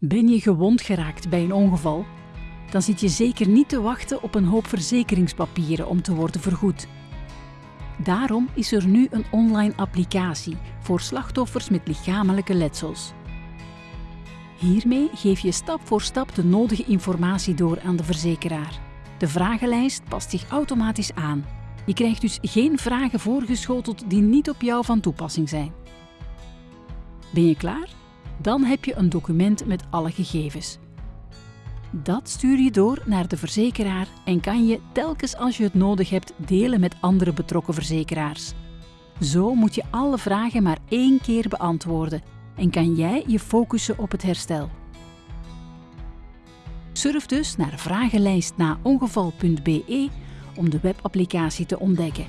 Ben je gewond geraakt bij een ongeval? Dan zit je zeker niet te wachten op een hoop verzekeringspapieren om te worden vergoed. Daarom is er nu een online applicatie voor slachtoffers met lichamelijke letsels. Hiermee geef je stap voor stap de nodige informatie door aan de verzekeraar. De vragenlijst past zich automatisch aan. Je krijgt dus geen vragen voorgeschoteld die niet op jou van toepassing zijn. Ben je klaar? Dan heb je een document met alle gegevens. Dat stuur je door naar de verzekeraar en kan je telkens als je het nodig hebt delen met andere betrokken verzekeraars. Zo moet je alle vragen maar één keer beantwoorden en kan jij je focussen op het herstel. Surf dus naar vragenlijstnaongeval.be om de webapplicatie te ontdekken.